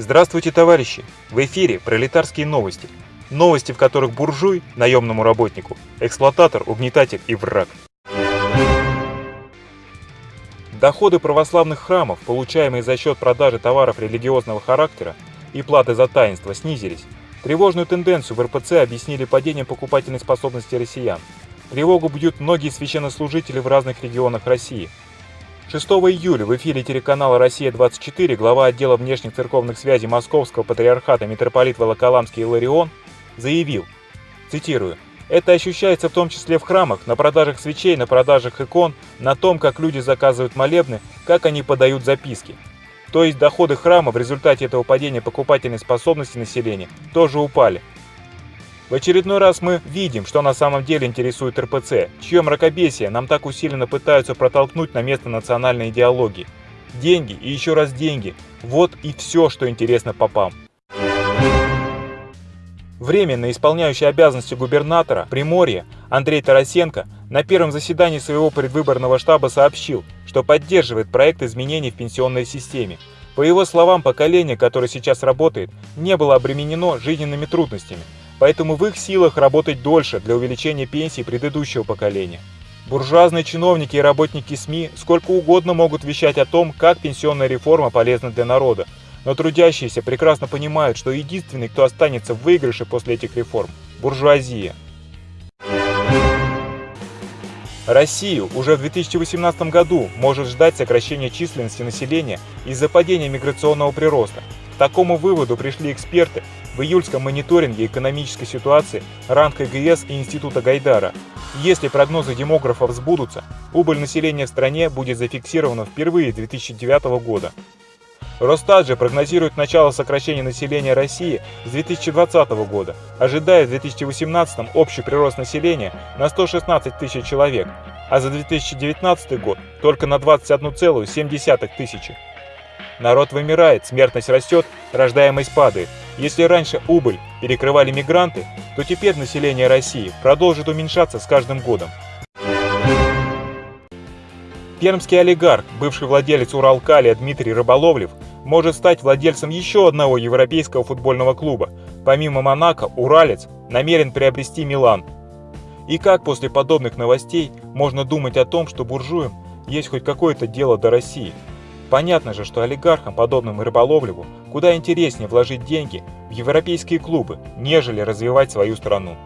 Здравствуйте, товарищи! В эфире пролетарские новости. Новости, в которых буржуй, наемному работнику, эксплуататор, угнетатель и враг. Доходы православных храмов, получаемые за счет продажи товаров религиозного характера и платы за таинство, снизились. Тревожную тенденцию в РПЦ объяснили падением покупательной способности россиян. Тревогу бьют многие священнослужители в разных регионах России – 6 июля в эфире телеканала «Россия-24» глава отдела внешних церковных связей Московского патриархата митрополит Волоколамский Иларион заявил, цитирую, «Это ощущается в том числе в храмах, на продажах свечей, на продажах икон, на том, как люди заказывают молебны, как они подают записки. То есть доходы храма в результате этого падения покупательной способности населения тоже упали. В очередной раз мы видим, что на самом деле интересует РПЦ, чье мракобесие нам так усиленно пытаются протолкнуть на место национальной идеологии. Деньги и еще раз деньги – вот и все, что интересно попам. Временно исполняющий обязанности губернатора Приморья Андрей Тарасенко на первом заседании своего предвыборного штаба сообщил, что поддерживает проект изменений в пенсионной системе. По его словам, поколение, которое сейчас работает, не было обременено жизненными трудностями – поэтому в их силах работать дольше для увеличения пенсий предыдущего поколения. Буржуазные чиновники и работники СМИ сколько угодно могут вещать о том, как пенсионная реформа полезна для народа, но трудящиеся прекрасно понимают, что единственный, кто останется в выигрыше после этих реформ – буржуазия. Россию уже в 2018 году может ждать сокращение численности населения из-за падения миграционного прироста. К такому выводу пришли эксперты в июльском мониторинге экономической ситуации РАН КГС и Института Гайдара. Если прогнозы демографов сбудутся, убыль населения в стране будет зафиксирована впервые 2009 года. Росстат же прогнозирует начало сокращения населения России с 2020 года, ожидая в 2018 общий прирост населения на 116 тысяч человек, а за 2019 год только на 21,7 тысячи. Народ вымирает, смертность растет, рождаемость падает. Если раньше убыль перекрывали мигранты, то теперь население России продолжит уменьшаться с каждым годом. Пермский олигарх, бывший владелец Уралкалия Дмитрий Рыболовлев, может стать владельцем еще одного европейского футбольного клуба. Помимо Монако, Уралец намерен приобрести Милан. И как после подобных новостей можно думать о том, что буржуям есть хоть какое-то дело до России? Понятно же, что олигархам, подобным Рыболовлеву, куда интереснее вложить деньги в европейские клубы, нежели развивать свою страну.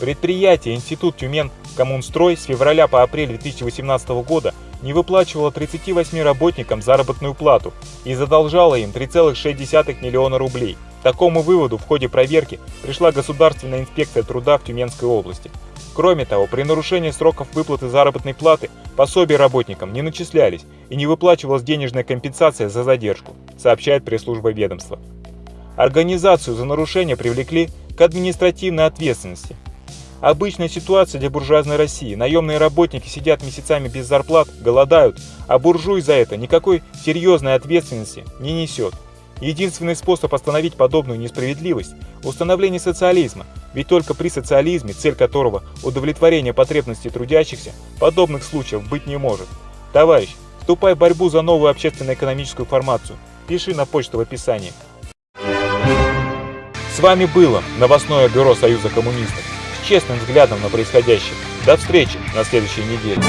Предприятие Институт Тюмен Коммунстрой с февраля по апрель 2018 года не выплачивало 38 работникам заработную плату и задолжало им 3,6 миллиона рублей. К такому выводу в ходе проверки пришла Государственная инспекция труда в Тюменской области. Кроме того, при нарушении сроков выплаты заработной платы пособия работникам не начислялись и не выплачивалась денежная компенсация за задержку, сообщает пресс-служба ведомства. Организацию за нарушение привлекли к административной ответственности. Обычная ситуация для буржуазной России. Наемные работники сидят месяцами без зарплат, голодают, а буржуй за это никакой серьезной ответственности не несет. Единственный способ остановить подобную несправедливость – установление социализма, ведь только при социализме, цель которого – удовлетворение потребностей трудящихся, подобных случаев быть не может. Товарищ, вступай в борьбу за новую общественно-экономическую формацию. Пиши на почту в описании. С вами было новостное бюро Союза коммунистов с честным взглядом на происходящее. До встречи на следующей неделе.